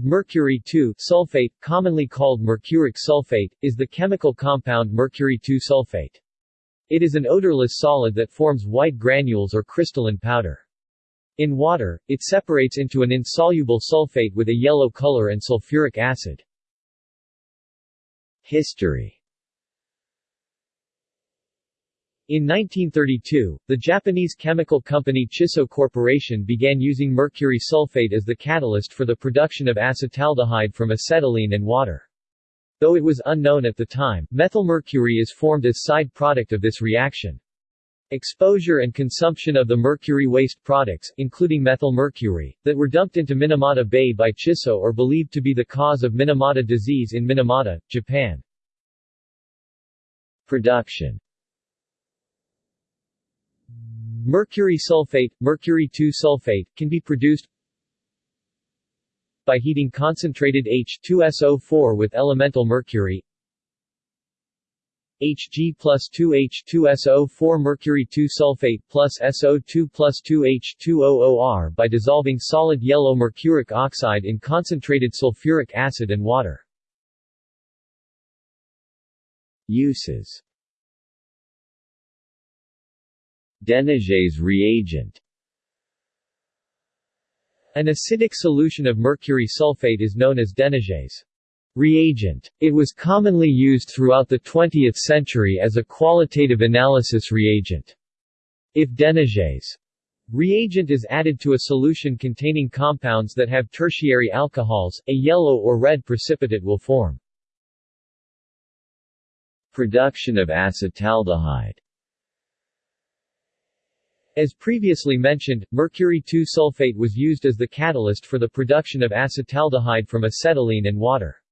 Mercury sulfate, commonly called mercuric sulfate, is the chemical compound mercury sulfate. It is an odorless solid that forms white granules or crystalline powder. In water, it separates into an insoluble sulfate with a yellow color and sulfuric acid. History In 1932, the Japanese chemical company Chisso Corporation began using mercury sulfate as the catalyst for the production of acetaldehyde from acetylene and water. Though it was unknown at the time, methylmercury is formed as a side product of this reaction. Exposure and consumption of the mercury waste products, including methylmercury, that were dumped into Minamata Bay by Chisso are believed to be the cause of Minamata disease in Minamata, Japan. Production Mercury sulfate, mercury 2-sulfate, can be produced by heating concentrated H2SO4 with elemental mercury Hg plus 2H2SO4 mercury 2 sulfate plus SO2 plus 2H2OOR by dissolving solid yellow mercuric oxide in concentrated sulfuric acid and water. Uses Denigès reagent An acidic solution of mercury sulfate is known as Denigès reagent. It was commonly used throughout the 20th century as a qualitative analysis reagent. If Denigès reagent is added to a solution containing compounds that have tertiary alcohols, a yellow or red precipitate will form. Production of acetaldehyde as previously mentioned, mercury 2-sulfate was used as the catalyst for the production of acetaldehyde from acetylene and water.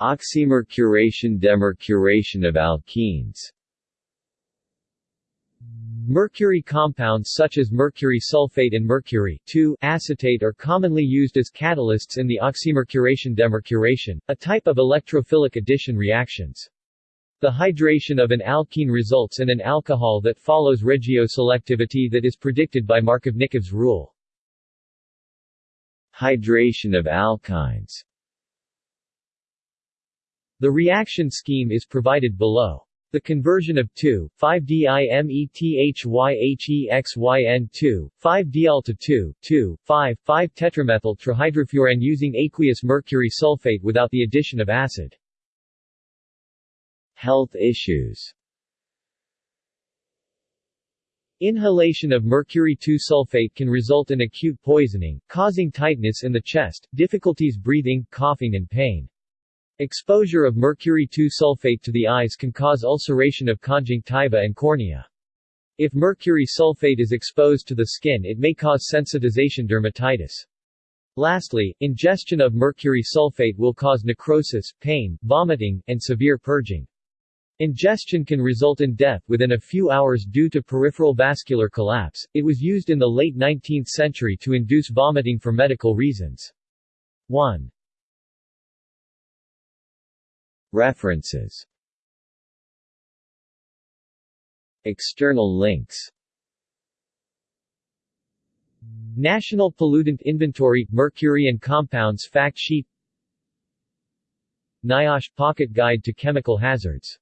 Oxymercuration Demercuration of alkenes Mercury compounds such as mercury sulfate and mercury acetate are commonly used as catalysts in the oxymercuration demercuration, a type of electrophilic addition reactions. The hydration of an alkene results in an alcohol that follows regioselectivity that is predicted by Markovnikov's rule. Hydration of alkynes The reaction scheme is provided below. The conversion of 2, 5-dimethyhYHEXYN2, 5-diol to 2, 2, 5, 5-tetramethyl trihydrofuran using aqueous mercury sulfate without the addition of acid. Health issues Inhalation of mercury 2-sulfate can result in acute poisoning, causing tightness in the chest, difficulties breathing, coughing and pain. Exposure of mercury 2-sulfate to the eyes can cause ulceration of conjunctiva and cornea. If mercury sulfate is exposed to the skin it may cause sensitization dermatitis. Lastly, ingestion of mercury sulfate will cause necrosis, pain, vomiting, and severe purging. Ingestion can result in death within a few hours due to peripheral vascular collapse. It was used in the late 19th century to induce vomiting for medical reasons. 1. References External links National Pollutant Inventory – Mercury and Compounds Fact Sheet NIOSH – Pocket Guide to Chemical Hazards